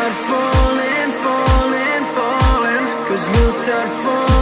start falling, falling, falling. Cause you'll start falling.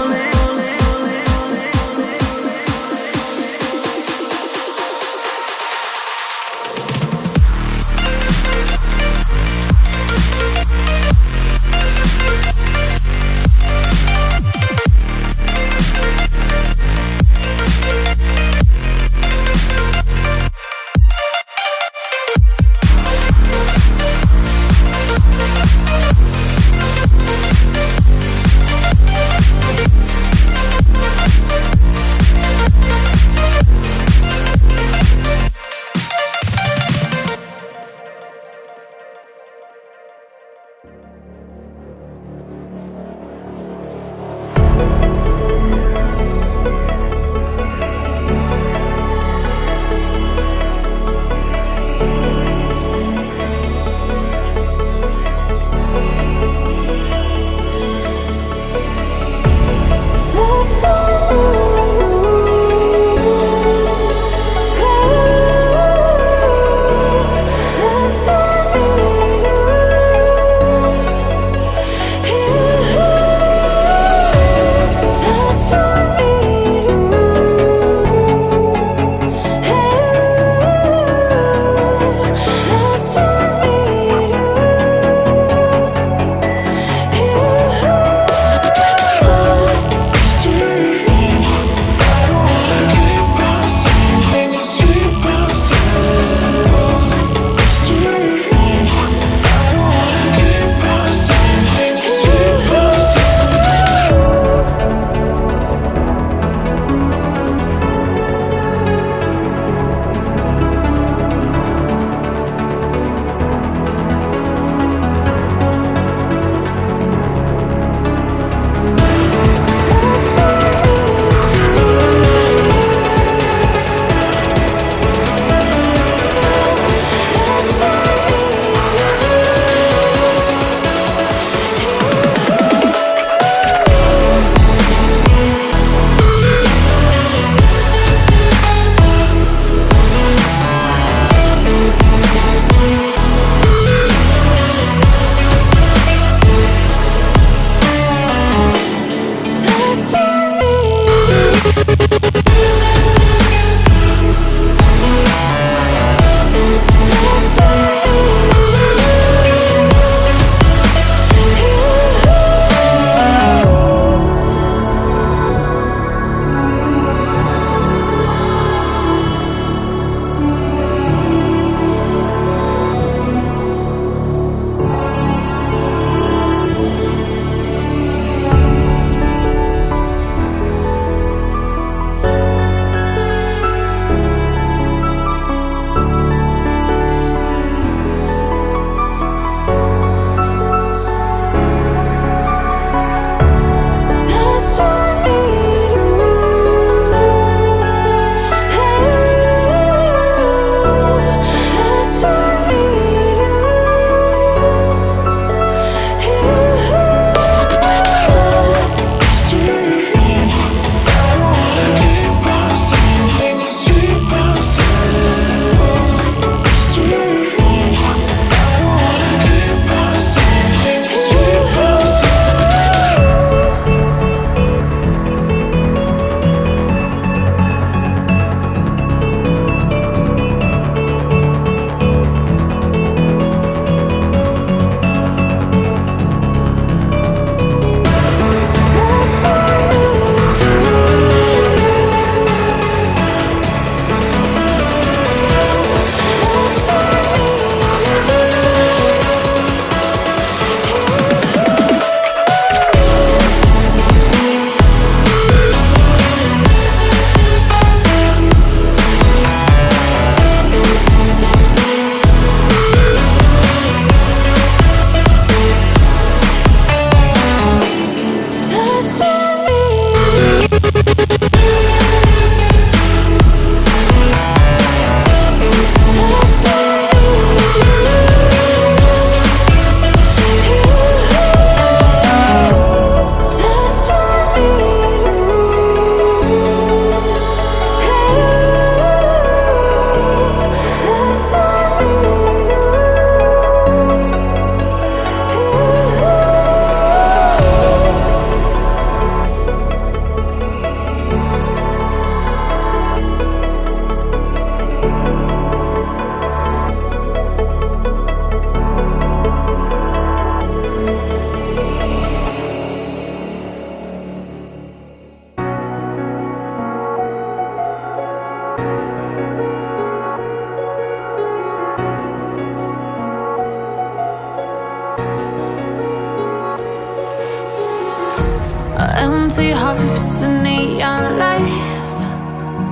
Empty hearts and neon lights.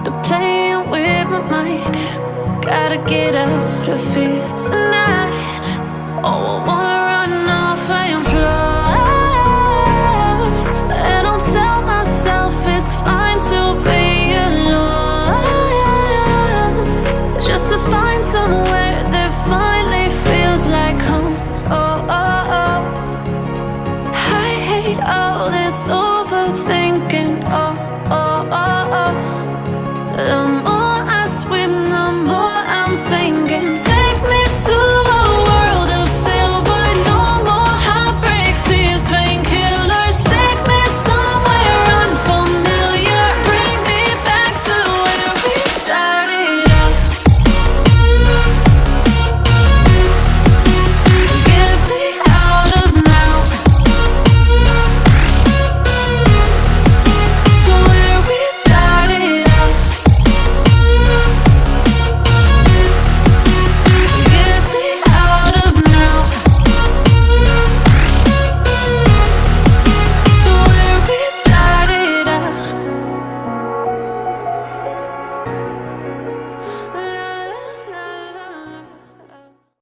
They're playing with my mind. Gotta get out of here tonight. Oh, I wanna